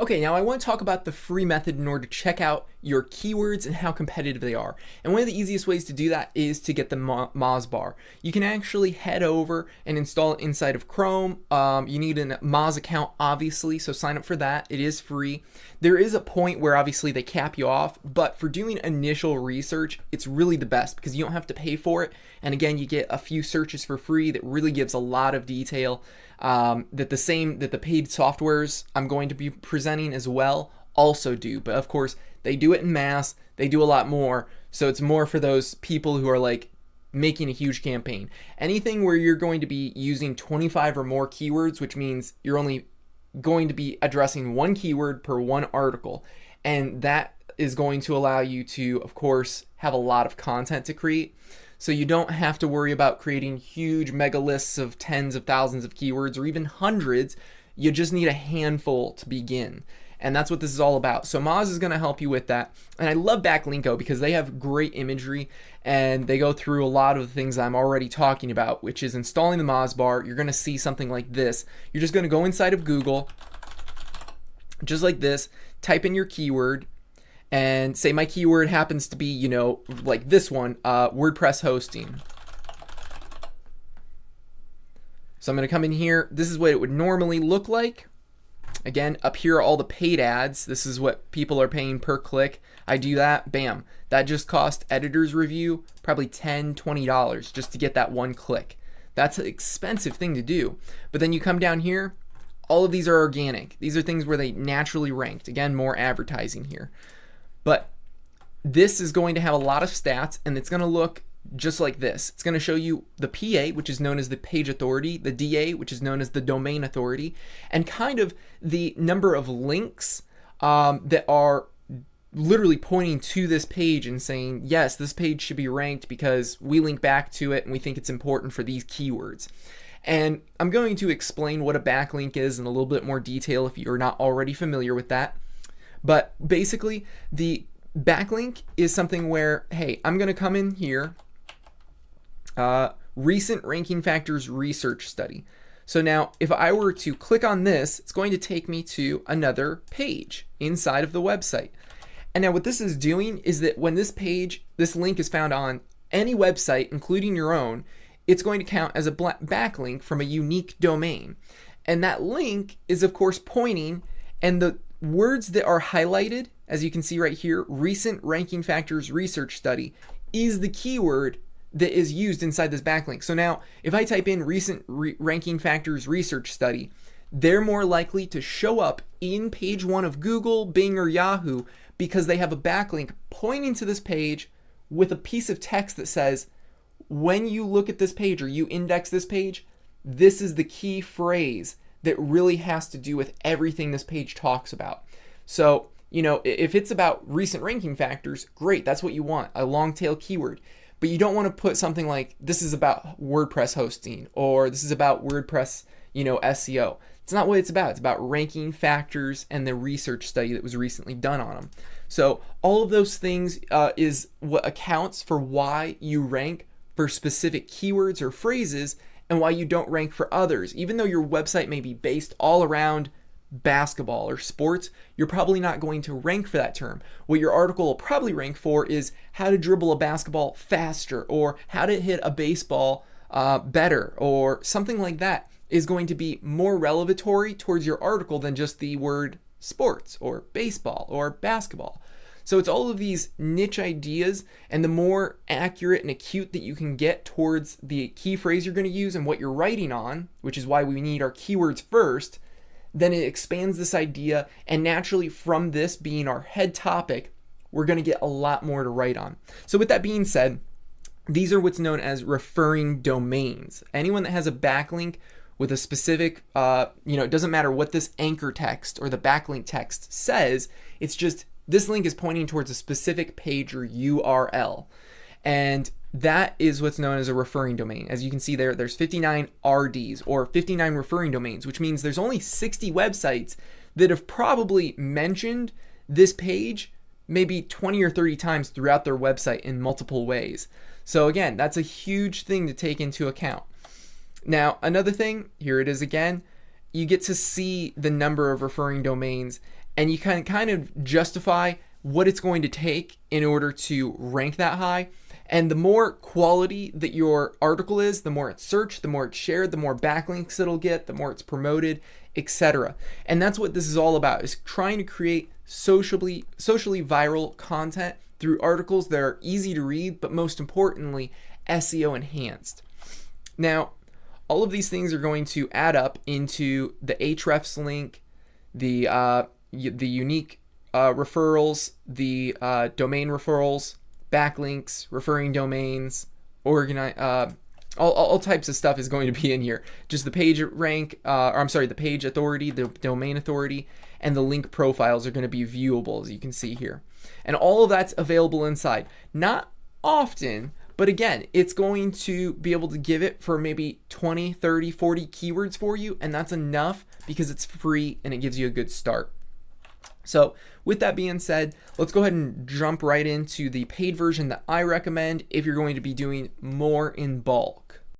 Okay, now I want to talk about the free method in order to check out your keywords and how competitive they are. And one of the easiest ways to do that is to get the Moz bar. You can actually head over and install it inside of Chrome. Um, you need a Moz account, obviously, so sign up for that. It is free. There is a point where obviously they cap you off, but for doing initial research, it's really the best because you don't have to pay for it. And again, you get a few searches for free that really gives a lot of detail um, that the same that the paid softwares I'm going to be presenting as well also do. But of course, they do it in mass. They do a lot more. So it's more for those people who are like making a huge campaign. Anything where you're going to be using 25 or more keywords, which means you're only going to be addressing one keyword per one article. And that is going to allow you to, of course, have a lot of content to create. So you don't have to worry about creating huge mega lists of tens of thousands of keywords or even hundreds. You just need a handful to begin. And that's what this is all about. So Moz is going to help you with that. And I love Backlinko because they have great imagery and they go through a lot of the things I'm already talking about, which is installing the Moz bar. You're going to see something like this. You're just going to go inside of Google, just like this, type in your keyword, and say my keyword happens to be, you know, like this one, uh, WordPress hosting. So I'm going to come in here. This is what it would normally look like. Again, up here are all the paid ads. This is what people are paying per click. I do that, bam. That just cost editor's review probably $10, $20 just to get that one click. That's an expensive thing to do. But then you come down here, all of these are organic. These are things where they naturally ranked. Again, more advertising here. But this is going to have a lot of stats and it's going to look just like this. It's going to show you the PA, which is known as the page authority, the DA, which is known as the domain authority, and kind of the number of links um, that are literally pointing to this page and saying, yes, this page should be ranked because we link back to it and we think it's important for these keywords. And I'm going to explain what a backlink is in a little bit more detail if you're not already familiar with that. But basically, the backlink is something where, hey, I'm going to come in here, uh, recent ranking factors research study. So now if I were to click on this, it's going to take me to another page inside of the website. And now what this is doing is that when this page, this link is found on any website, including your own, it's going to count as a backlink from a unique domain. And that link is of course pointing and the words that are highlighted, as you can see right here, recent ranking factors research study, is the keyword that is used inside this backlink. So now, if I type in recent re ranking factors research study, they're more likely to show up in page one of Google, Bing, or Yahoo because they have a backlink pointing to this page with a piece of text that says, when you look at this page or you index this page, this is the key phrase that really has to do with everything this page talks about. So, you know, if it's about recent ranking factors, great, that's what you want, a long tail keyword. But you don't want to put something like this is about WordPress hosting or this is about WordPress, you know, SEO. It's not what it's about. It's about ranking factors and the research study that was recently done on them. So all of those things uh, is what accounts for why you rank for specific keywords or phrases and why you don't rank for others. Even though your website may be based all around basketball or sports, you're probably not going to rank for that term. What your article will probably rank for is how to dribble a basketball faster or how to hit a baseball uh, better or something like that is going to be more revelatory towards your article than just the word sports or baseball or basketball. So it's all of these niche ideas, and the more accurate and acute that you can get towards the key phrase you're going to use and what you're writing on, which is why we need our keywords first, then it expands this idea. And naturally, from this being our head topic, we're going to get a lot more to write on. So, with that being said, these are what's known as referring domains. Anyone that has a backlink with a specific, uh, you know, it doesn't matter what this anchor text or the backlink text says, it's just this link is pointing towards a specific page or URL. And that is what's known as a referring domain. As you can see there, there's 59 RDs or 59 referring domains, which means there's only 60 websites that have probably mentioned this page maybe 20 or 30 times throughout their website in multiple ways. So again, that's a huge thing to take into account. Now, another thing, here it is again, you get to see the number of referring domains and you can kind of justify what it's going to take in order to rank that high. And the more quality that your article is, the more it's searched, the more it's shared, the more backlinks it'll get, the more it's promoted, etc. And that's what this is all about is trying to create socially socially viral content through articles that are easy to read, but most importantly, SEO enhanced. Now, all of these things are going to add up into the hrefs link, the uh, the unique uh, referrals, the uh, domain referrals, backlinks, referring domains, organize, uh, all, all types of stuff is going to be in here. Just the page rank, uh, or I'm sorry, the page authority, the domain authority, and the link profiles are going to be viewable, as you can see here. And all of that's available inside. Not often, but again, it's going to be able to give it for maybe 20, 30, 40 keywords for you, and that's enough because it's free and it gives you a good start. So with that being said, let's go ahead and jump right into the paid version that I recommend if you're going to be doing more in bulk.